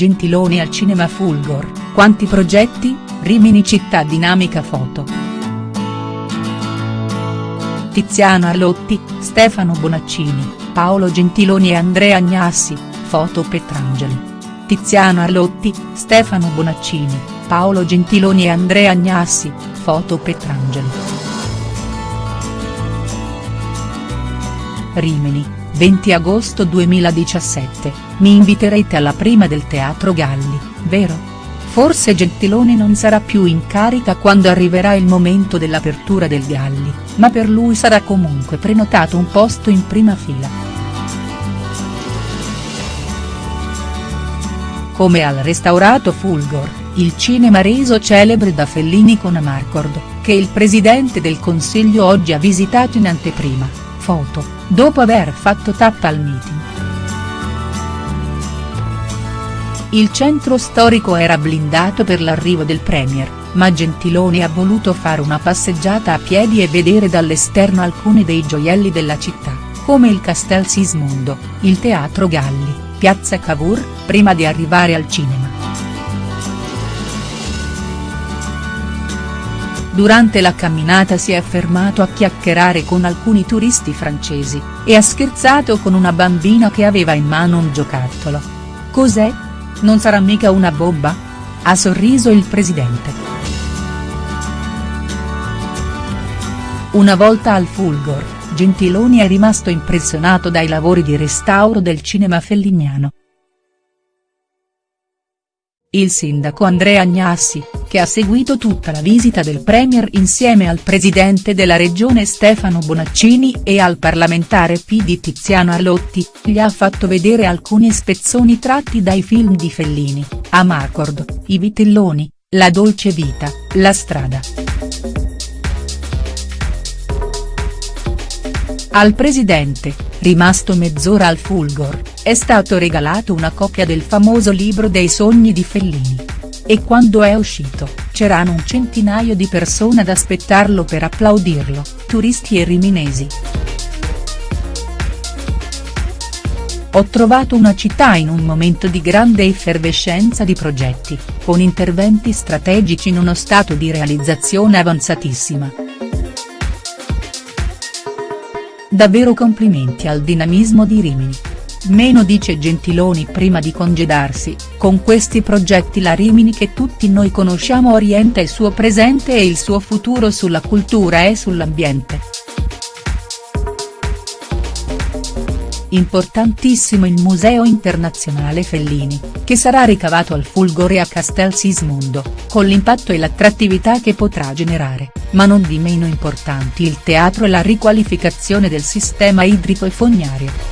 Gentiloni al cinema Fulgor, quanti progetti, Rimini città dinamica foto. Tiziano Arlotti, Stefano Bonaccini, Paolo Gentiloni e Andrea Agnassi, foto Petrangeli. Tiziano Arlotti, Stefano Bonaccini, Paolo Gentiloni e Andrea Agnassi, foto Petrangeli. Rimini, 20 agosto 2017, mi inviterete alla prima del Teatro Galli, vero?. Forse Gentiloni non sarà più in carica quando arriverà il momento dell'apertura del Galli, ma per lui sarà comunque prenotato un posto in prima fila. Come al restaurato Fulgor, il cinema reso celebre da Fellini con Amarcord, che il presidente del Consiglio oggi ha visitato in anteprima, foto, dopo aver fatto tappa al meeting. Il centro storico era blindato per l'arrivo del premier, ma Gentiloni ha voluto fare una passeggiata a piedi e vedere dall'esterno alcuni dei gioielli della città, come il Castel Sismondo, il Teatro Galli, Piazza Cavour, prima di arrivare al cinema. Durante la camminata si è fermato a chiacchierare con alcuni turisti francesi, e ha scherzato con una bambina che aveva in mano un giocattolo. Cos'è? Non sarà mica una bomba? Ha sorriso il presidente. Una volta al Fulgor, Gentiloni è rimasto impressionato dai lavori di restauro del cinema felliniano. Il sindaco Andrea Agnassi, che ha seguito tutta la visita del premier insieme al presidente della regione Stefano Bonaccini e al parlamentare PD Tiziano Arlotti, gli ha fatto vedere alcuni spezzoni tratti dai film di Fellini, Amarcord, I Vitelloni, La dolce vita, La strada. Al presidente, rimasto mezz'ora al Fulgor, è stato regalato una copia del famoso libro dei sogni di Fellini. E quando è uscito, c'erano un centinaio di persone ad aspettarlo per applaudirlo, turisti e riminesi. Ho trovato una città in un momento di grande effervescenza di progetti, con interventi strategici in uno stato di realizzazione avanzatissima. Davvero complimenti al dinamismo di Rimini. Meno dice Gentiloni prima di congedarsi, con questi progetti la Rimini che tutti noi conosciamo orienta il suo presente e il suo futuro sulla cultura e sull'ambiente. Importantissimo il Museo Internazionale Fellini, che sarà ricavato al Fulgore a Castel Sismondo, con l'impatto e l'attrattività che potrà generare, ma non di meno importanti il teatro e la riqualificazione del sistema idrico e fognario.